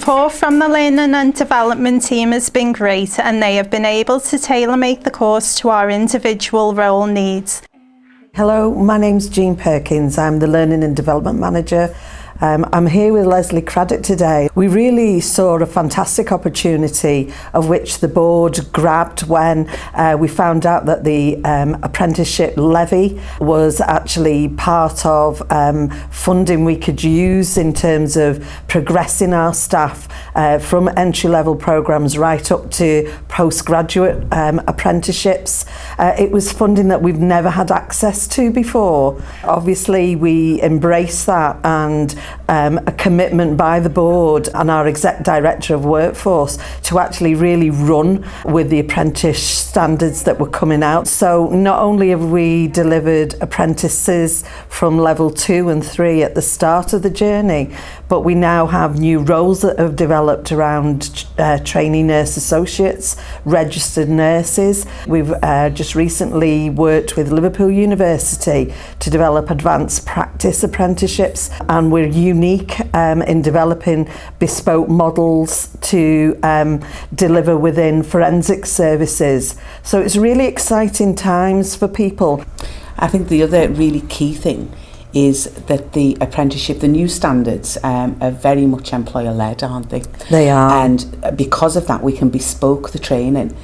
support from the Learning and Development team has been great and they have been able to tailor make the course to our individual role needs. Hello, my name's Jean Perkins. I'm the Learning and Development Manager Um, I'm here with Leslie Craddock today. We really saw a fantastic opportunity of which the board grabbed when uh, we found out that the um, apprenticeship levy was actually part of um, funding we could use in terms of progressing our staff uh, from entry-level programs right up to postgraduate um, apprenticeships. Uh, it was funding that we've never had access to before. Obviously, we embrace that and um, a commitment by the board and our exec director of workforce to actually really run with the apprentice standards that were coming out. So not only have we delivered apprentices from level two and three at the start of the journey, but we now have new roles that have developed around uh, nurse associates, registered nurses. We've uh, just recently worked with Liverpool University to develop advanced practice apprenticeships and we're unique um, in developing bespoke models to um, deliver within forensic services. So it's really exciting times for people. I think the other really key thing is that the apprenticeship, the new standards um, are very much employer-led, aren't they? They are. And because of that, we can bespoke the training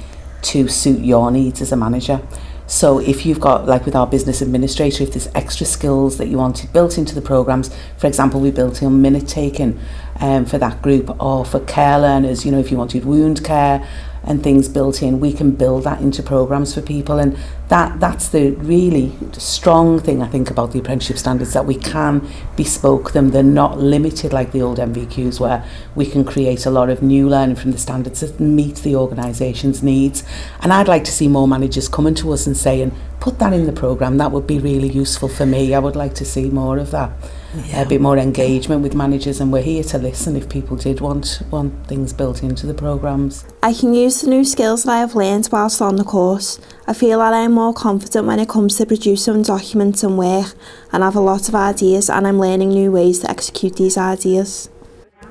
to suit your needs as a manager. So if you've got, like with our business administrator, if there's extra skills that you wanted built into the programs, for example, we built in minute taking um, for that group, or for care learners, you know, if you wanted wound care, and things built in we can build that into programs for people. And that that's the really strong thing I think about the apprenticeship standards that we can bespoke them. They're not limited like the old MVQs where we can create a lot of new learning from the standards that meet the organisation's needs. And I'd like to see more managers coming to us and saying put that in the program that would be really useful for me. I would like to see more of that. Yeah. a bit more engagement with managers and we're here to listen if people did want want things built into the programs. I can use the new skills that I have learned whilst on the course. I feel that I am more confident when it comes to producing documents and work and I have a lot of ideas and I'm learning new ways to execute these ideas.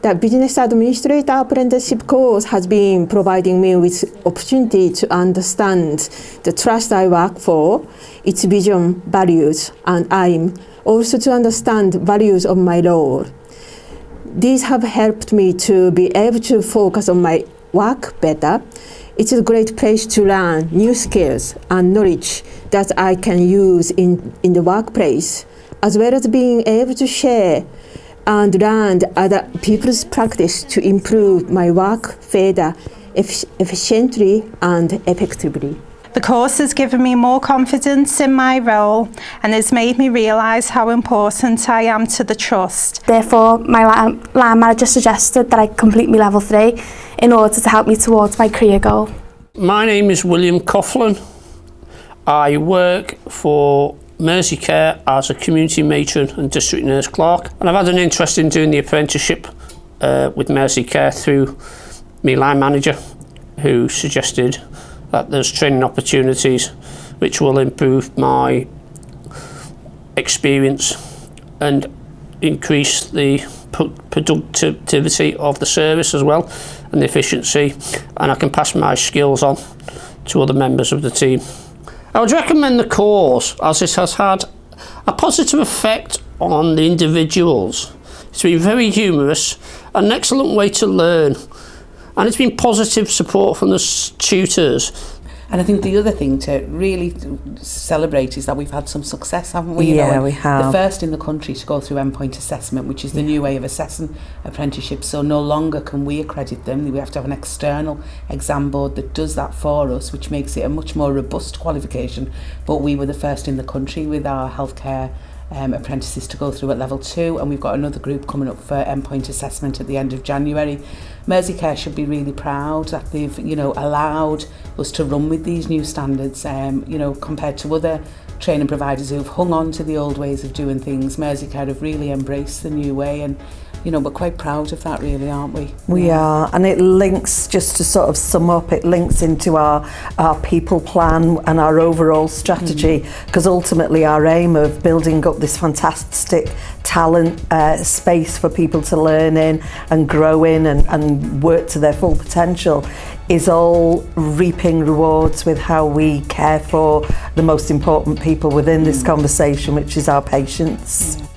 The Business Administrator Apprenticeship course has been providing me with opportunity to understand the trust I work for, its vision, values, and aim also to understand values of my role. These have helped me to be able to focus on my work better. It's a great place to learn new skills and knowledge that I can use in, in the workplace, as well as being able to share and learn other people's practice to improve my work further efficiently and effectively. The course has given me more confidence in my role and has made me realise how important I am to the trust. Therefore, my line manager suggested that I complete my level 3 in order to help me towards my career goal. My name is William Coughlin. I work for Merseycare as a community matron and district nurse clerk and I've had an interest in doing the apprenticeship uh, with Care through my line manager who suggested that there's training opportunities which will improve my experience and increase the productivity of the service as well and the efficiency and I can pass my skills on to other members of the team. I would recommend the course as it has had a positive effect on the individuals. It's been very humorous, an excellent way to learn and it's been positive support from the tutors. And I think the other thing to really celebrate is that we've had some success, haven't we? Yeah, you know, we have. The first in the country to go through endpoint assessment, which is the yeah. new way of assessing apprenticeships. So no longer can we accredit them. We have to have an external exam board that does that for us, which makes it a much more robust qualification. But we were the first in the country with our healthcare um, apprentices to go through at level two and we've got another group coming up for endpoint assessment at the end of January. Merseycare should be really proud that they've you know allowed us to run with these new standards um, you know compared to other training providers who've hung on to the old ways of doing things. Merseycare have really embraced the new way and you know, we're quite proud of that really, aren't we? We yeah. are, and it links, just to sort of sum up, it links into our, our people plan and our overall strategy, because mm. ultimately our aim of building up this fantastic talent uh, space for people to learn in and grow in and, and work to their full potential is all reaping rewards with how we care for the most important people within mm. this conversation, which is our patients. Mm.